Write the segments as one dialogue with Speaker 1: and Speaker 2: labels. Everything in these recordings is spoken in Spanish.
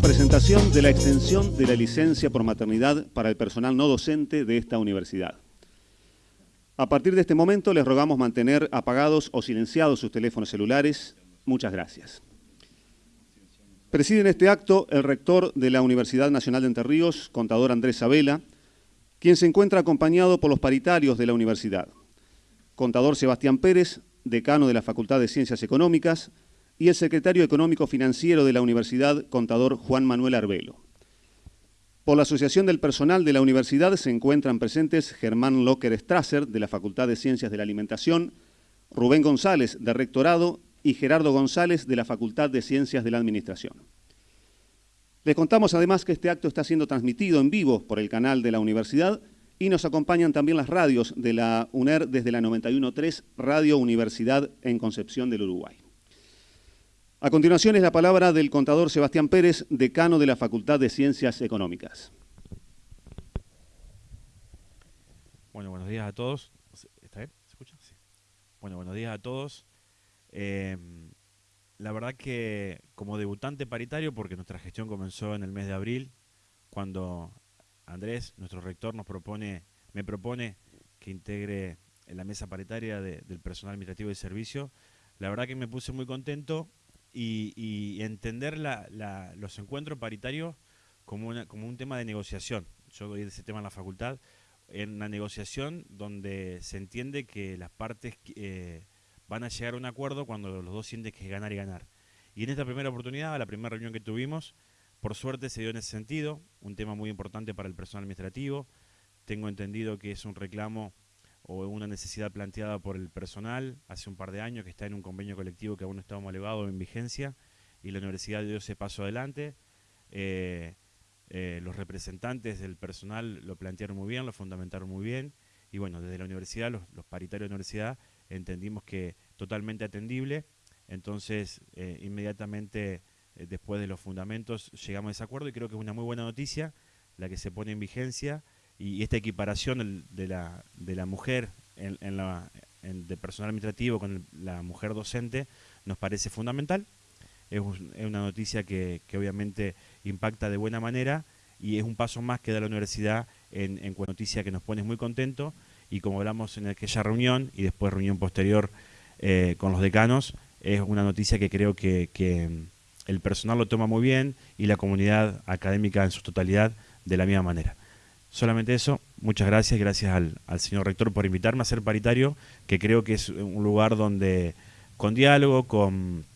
Speaker 1: presentación de la extensión de la licencia por maternidad para el personal no docente de esta universidad. A partir de este momento les rogamos mantener apagados o silenciados sus teléfonos celulares. Muchas gracias. Preside en este acto el rector de la Universidad Nacional de Entre Ríos, contador Andrés Sabela, quien se encuentra acompañado por los paritarios de la universidad. Contador Sebastián Pérez, decano de la Facultad de Ciencias Económicas, y el secretario económico financiero de la universidad, contador Juan Manuel Arbelo. Por la Asociación del Personal de la Universidad se encuentran presentes Germán Locker Strasser, de la Facultad de Ciencias de la Alimentación, Rubén González, de Rectorado, y Gerardo González, de la Facultad de Ciencias de la Administración. Les contamos además que este acto está siendo transmitido en vivo por el canal de la universidad y nos acompañan también las radios de la UNER desde la 91.3 Radio Universidad en Concepción del Uruguay. A continuación es la palabra del contador Sebastián Pérez, decano de la Facultad de Ciencias Económicas.
Speaker 2: Bueno, buenos días a todos. ¿Está bien? ¿Se escucha? Sí. Bueno, buenos días a todos. Eh, la verdad que como debutante paritario, porque nuestra gestión comenzó en el mes de abril, cuando Andrés, nuestro rector, nos propone, me propone que integre en la mesa paritaria del personal administrativo de servicio, la verdad que me puse muy contento y, entender los encuentros paritarios como, como un tema de negociación. Yo doy ese tema en la facultad, en una negociación donde se entiende que las partes eh, van a llegar a un acuerdo cuando los dos sienten que es ganar y ganar. Y en esta primera oportunidad, la primera reunión que tuvimos, por suerte se dio en ese sentido, un tema muy importante para el personal administrativo. Tengo entendido que es un reclamo o una necesidad planteada por el personal hace un par de años que está en un convenio colectivo que aún no está homologado en vigencia y la universidad dio ese paso adelante. Eh, eh, los representantes del personal lo plantearon muy bien, lo fundamentaron muy bien y bueno, desde la universidad, los, paritarios de la universidad entendimos que totalmente atendible, entonces eh, inmediatamente después de los fundamentos llegamos a ese acuerdo y creo que es una muy buena noticia la que se pone en vigencia y esta equiparación de la, de la mujer en, la, de personal administrativo con la mujer docente nos parece fundamental. Es, una noticia que, obviamente impacta de buena manera y es un paso más que da la universidad en, en noticia que nos pone muy contentos y como hablamos en aquella reunión y después reunión posterior eh, con los decanos, es una noticia que creo que, que el personal lo toma muy bien y la comunidad académica en su totalidad de la misma manera. Solamente eso, muchas gracias, gracias al, señor rector por invitarme a ser paritario, que creo que es un lugar donde con diálogo, con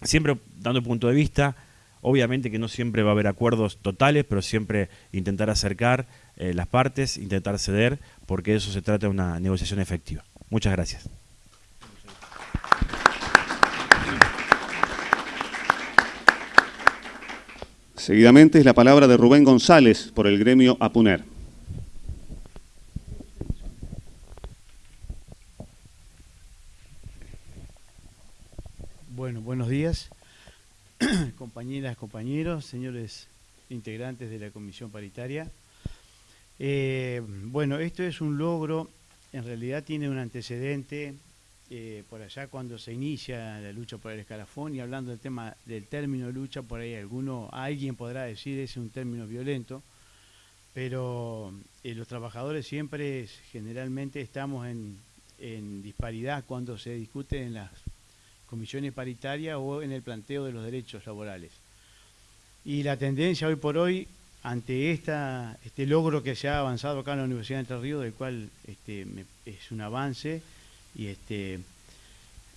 Speaker 2: siempre dando punto de vista, obviamente que no siempre va a haber acuerdos totales, pero siempre intentar acercar eh, las partes, intentar ceder, porque eso se trata de una negociación efectiva. Muchas gracias.
Speaker 1: Seguidamente es la palabra de Rubén González por el gremio APUNER.
Speaker 3: Bueno, buenos días, compañeras, compañeros, señores integrantes de la comisión paritaria. Eh, bueno, esto es un logro, en realidad tiene un antecedente eh, por allá cuando se inicia la lucha por el escalafón y hablando del tema del término lucha, por ahí alguno, alguien podrá decir es un término violento, pero eh, los trabajadores siempre generalmente estamos en, en disparidad cuando se discute en las comisiones paritarias o en el planteo de los derechos laborales. Y la tendencia hoy por hoy, ante este logro que se ha avanzado acá en la Universidad de Entre Ríos, del cual este, es un avance, y este,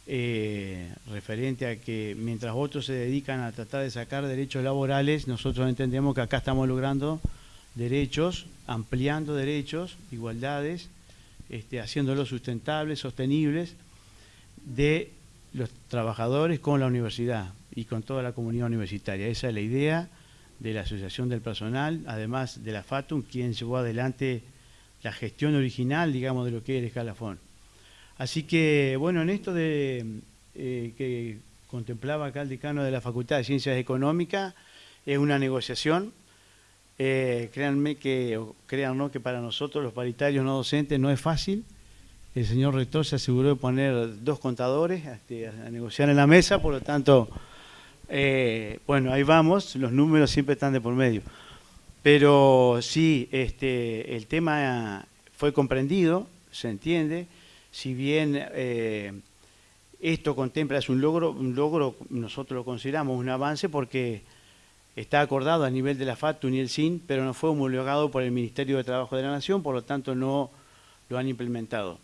Speaker 3: eh, referente a que mientras otros se dedican a tratar de sacar derechos laborales, nosotros entendemos que acá estamos logrando derechos, ampliando derechos, igualdades, este, haciéndolos sustentables, sostenibles, de los trabajadores con la universidad y con toda la comunidad universitaria. Esa es la idea de la Asociación del Personal, además de la FATUM, quien llevó adelante la gestión original, digamos, de lo que es el escalafón. Así que, bueno, en esto de eh, que contemplaba acá el decano de la Facultad de Ciencias Económicas, es una negociación. Eh, créanme que, créanlo que para nosotros los paritarios no docentes no es fácil, el señor rector se aseguró de poner dos contadores este, a negociar en la mesa, por lo tanto, eh, bueno, ahí vamos, los números siempre están de por medio. Pero sí, este, el tema fue comprendido, se entiende, si bien eh, esto contempla, es un logro, un logro, nosotros lo consideramos un avance porque está acordado a nivel de la FATU y el SIN, pero no fue homologado por el Ministerio de Trabajo de la Nación, por lo tanto no lo han implementado.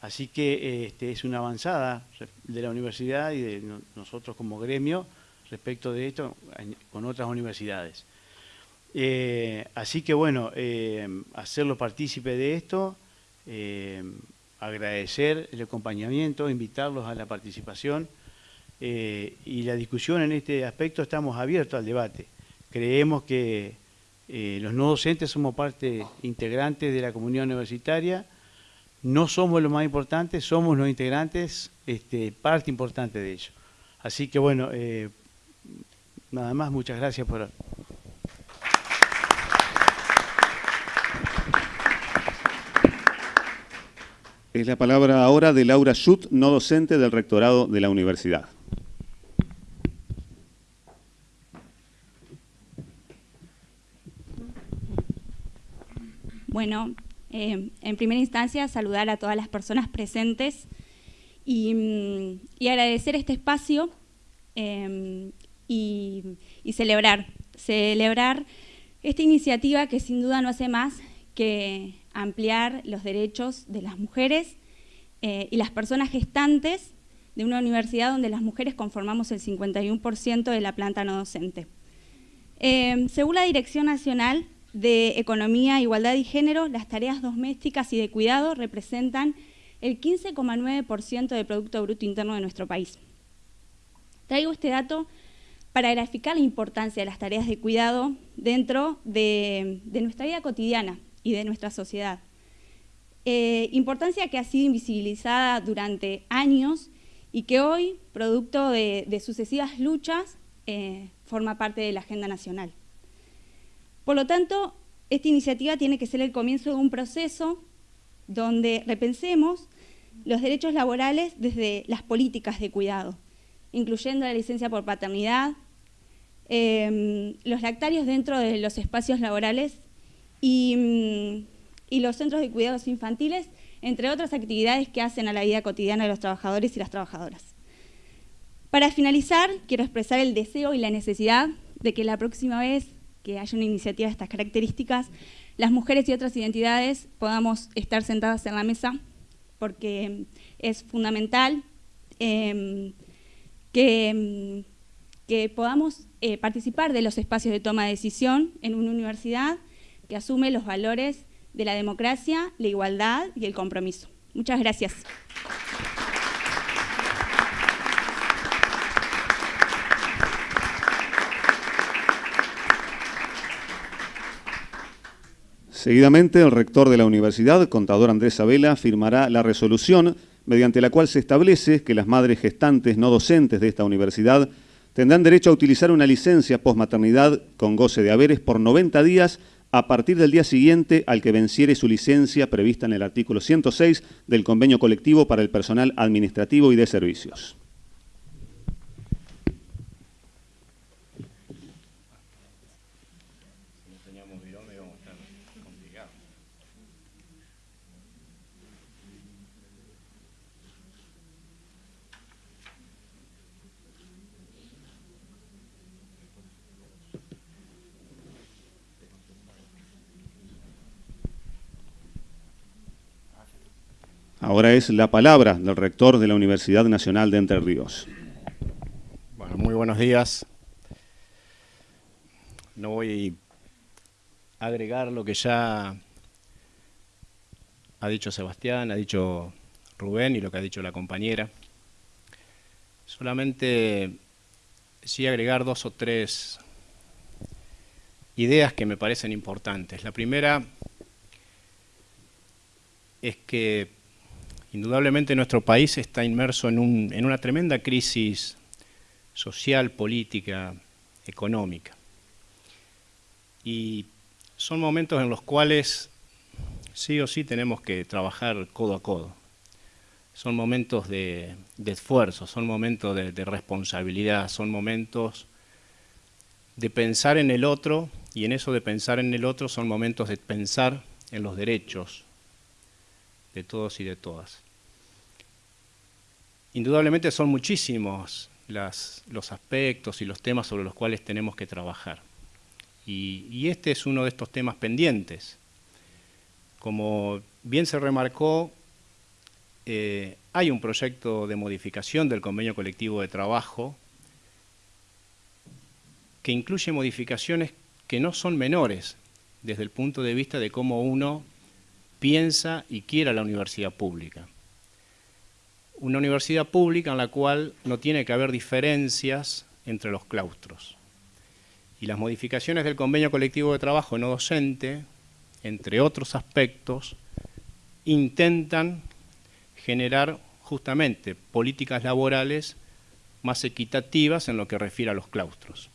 Speaker 3: Así que este, es una avanzada de la universidad y de nosotros como gremio respecto de esto con otras universidades. Eh, así que bueno, eh, hacerlo partícipe de esto, eh, agradecer el acompañamiento, invitarlos a la participación y la discusión en este aspecto estamos abiertos al debate. Creemos que los no docentes somos parte integrante de la comunidad universitaria, no somos lo más importante, somos los integrantes, este, parte importante de ello. Así que bueno, eh, nada más, muchas gracias por...
Speaker 1: Es la palabra ahora de Laura Schutt, no docente del rectorado de la universidad.
Speaker 4: Bueno, eh, en primera instancia, saludar a todas las personas presentes y, mm, agradecer este espacio em, y, celebrar, celebrar esta iniciativa que sin duda no hace más que ampliar los derechos de las mujeres eh, y las personas gestantes de una universidad donde las mujeres conformamos el 51% de la planta no docente. Em, según la Dirección Nacional de Economía, Igualdad y Género, las tareas domésticas y de cuidado representan el 15,9% del Producto Bruto Interno de nuestro país. Traigo este dato para graficar la importancia de las tareas de cuidado dentro de, nuestra vida cotidiana y de nuestra sociedad. Eh, importancia que ha sido invisibilizada durante años y que hoy, producto de, sucesivas luchas, eh, forma parte de la agenda nacional. Por lo tanto, esta iniciativa tiene que ser el comienzo de un proceso donde repensemos los derechos laborales desde las políticas de cuidado, incluyendo la licencia por paternidad, em, los lactarios dentro de los espacios laborales y, y los centros de cuidados infantiles, entre otras actividades que hacen a la vida cotidiana de los trabajadores y las trabajadoras. Para finalizar, quiero expresar el deseo y la necesidad de que la próxima vez que haya una iniciativa de estas características, las mujeres y otras identidades podamos estar sentadas en la mesa, porque es fundamental em, que, em, que, podamos eh, participar de los espacios de toma de decisión en una universidad que asume los valores de la democracia, la igualdad y el compromiso. Muchas gracias.
Speaker 1: Seguidamente, el rector de la universidad, contador Andrés Abela, firmará la resolución mediante la cual se establece que las madres gestantes no docentes de esta universidad tendrán derecho a utilizar una licencia posmaternidad con goce de haberes por 90 días a partir del día siguiente al que venciere su licencia prevista en el artículo 106 del convenio colectivo para el personal administrativo y de servicios. Ahora es la palabra del rector de la Universidad Nacional de Entre Ríos.
Speaker 5: Bueno, muy buenos días. No voy a agregar lo que ya ha dicho Sebastián, ha dicho Rubén y lo que ha dicho la compañera. Solamente sí agregar dos o tres ideas que me parecen importantes. La primera es que Indudablemente nuestro país está inmerso en, una tremenda crisis social, política, económica. Y son momentos en los cuales sí o sí tenemos que trabajar codo a codo. son momentos de, esfuerzo, son momentos de, responsabilidad, son momentos de pensar en el otro y en eso de pensar en el otro son momentos de pensar en los derechos de todos y de todas. Indudablemente son muchísimos los aspectos y los temas sobre los cuales tenemos que trabajar. y este es uno de estos temas pendientes. Como bien se remarcó, eh, hay un proyecto de modificación del convenio colectivo de trabajo que incluye modificaciones que no son menores desde el punto de vista de cómo uno piensa y quiere la universidad pública. Una universidad pública en la cual no tiene que haber diferencias entre los claustros. Y las modificaciones del convenio colectivo de trabajo no docente, entre otros aspectos, intentan generar justamente políticas laborales más equitativas en lo que refiere a los claustros.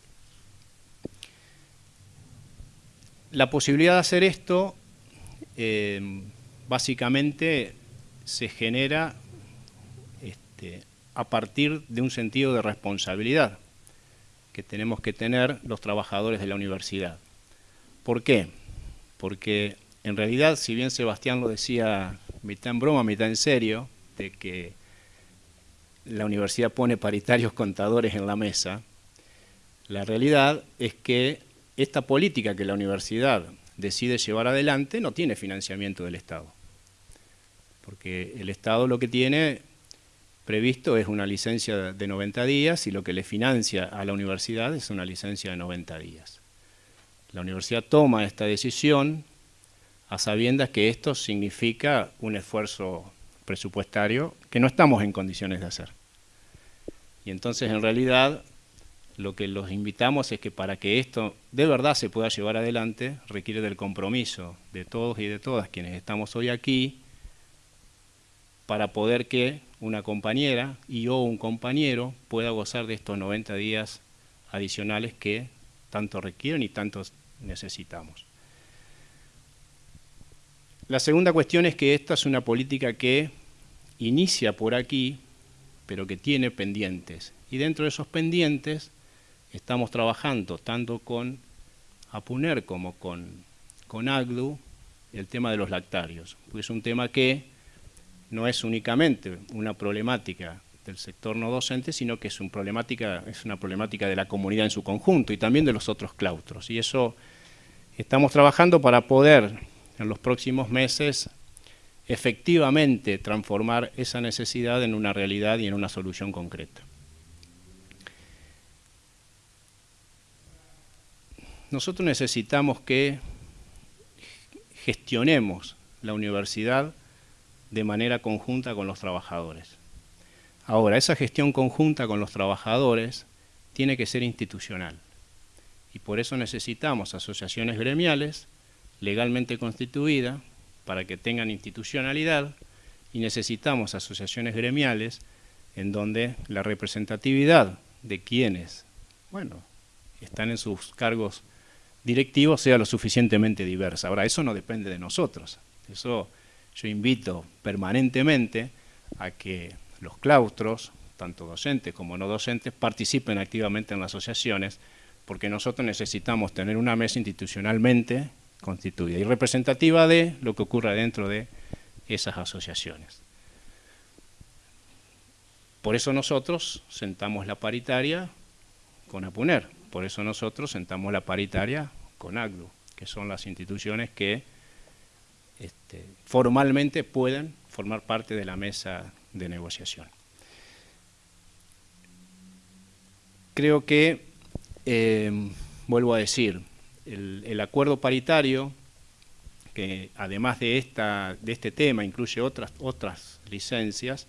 Speaker 5: La posibilidad de hacer esto eh, básicamente se genera este, a partir de un sentido de responsabilidad que tenemos que tener los trabajadores de la universidad. ¿Por qué? Porque en realidad, si bien Sebastián lo decía mitad en broma, mitad en serio, de que la universidad pone paritarios contadores en la mesa, la realidad es que esta política que la universidad decide llevar adelante no tiene financiamiento del Estado. Porque el Estado lo que tiene previsto es una licencia de 90 días y lo que le financia a la universidad es una licencia de 90 días. La universidad toma esta decisión a sabiendas que esto significa un esfuerzo presupuestario que no estamos en condiciones de hacer. Y entonces, en realidad, lo que los invitamos es que para que esto de verdad se pueda llevar adelante, requiere del compromiso de todos y de todas quienes estamos hoy aquí, para poder que una compañera y o un compañero pueda gozar de estos 90 días adicionales que tanto requieren y tanto necesitamos. La segunda cuestión es que esta es una política que inicia por aquí, pero que tiene pendientes. Y dentro de esos pendientes estamos trabajando tanto con APUNER como con, con el tema de los lactarios. es un tema que no es únicamente una problemática del sector no docente, sino que es, un problemática, es una problemática de la comunidad en su conjunto y también de los otros claustros. Y eso estamos trabajando para poder en los próximos meses efectivamente transformar esa necesidad en una realidad y en una solución concreta. Nosotros necesitamos que gestionemos la universidad de manera conjunta con los trabajadores. Ahora, esa gestión conjunta con los trabajadores tiene que ser institucional y por eso necesitamos asociaciones gremiales legalmente constituida para que tengan institucionalidad y necesitamos asociaciones gremiales en donde la representatividad de quienes, bueno, están en sus cargos directivos sea lo suficientemente diversa. Ahora, eso no depende de nosotros. Eso yo invito permanentemente a que los claustros, tanto docentes como no docentes, participen activamente en las asociaciones, porque nosotros necesitamos tener una mesa institucionalmente constituida y representativa de lo que ocurra dentro de esas asociaciones. Por eso nosotros sentamos la paritaria con APUNER, por eso nosotros sentamos la paritaria con ACDU, que son las instituciones que este, formalmente pueden formar parte de la mesa de negociación. Creo que, eh, vuelvo a decir, el, acuerdo paritario, que además de, esta, de este tema incluye otras, otras licencias,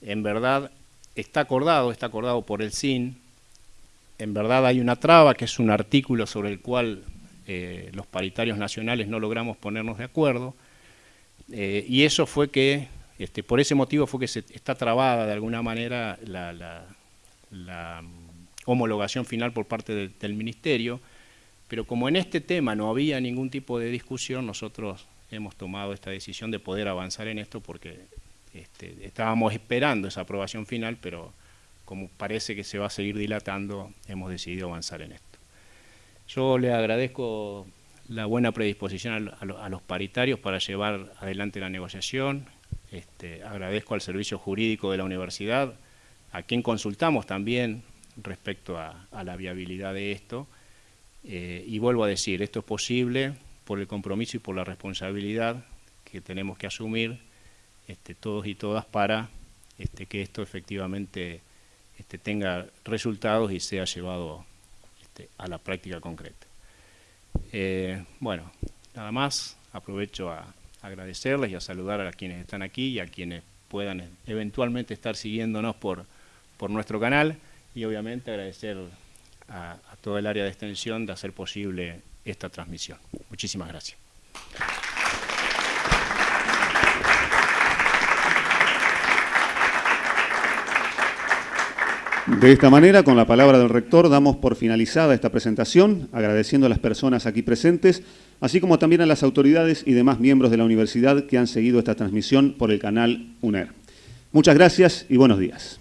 Speaker 5: en verdad está acordado, está acordado por el SIN, en verdad hay una traba que es un artículo sobre el cual eh, los paritarios nacionales no logramos ponernos de acuerdo, eh, y eso fue que, este, por ese motivo fue que se, está trabada de alguna manera la, homologación final por parte del Ministerio, pero como en este tema no había ningún tipo de discusión, nosotros hemos tomado esta decisión de poder avanzar en esto porque Este, estábamos esperando esa aprobación final, pero como parece que se va a seguir dilatando, hemos decidido avanzar en esto. Yo le agradezco la buena predisposición a, los paritarios para llevar adelante la negociación. Este, agradezco al servicio jurídico de la universidad, a quien consultamos también respecto a, la viabilidad de esto. Eh, y vuelvo a decir, esto es posible por el compromiso y por la responsabilidad que tenemos que asumir este, todos y todas para este, que esto efectivamente este, tenga resultados y sea llevado este, a la práctica concreta. Eh, bueno, nada más, aprovecho a agradecerles y a saludar a quienes están aquí y a quienes puedan eventualmente estar siguiéndonos por, por nuestro canal y obviamente agradecer a, a todo el área de extensión de hacer posible esta transmisión. Muchísimas gracias.
Speaker 1: De esta manera, con la palabra del rector, damos por finalizada esta presentación, agradeciendo a las personas aquí presentes, así como también a las autoridades y demás miembros de la universidad que han seguido esta transmisión por el canal UNER. Muchas gracias y buenos días.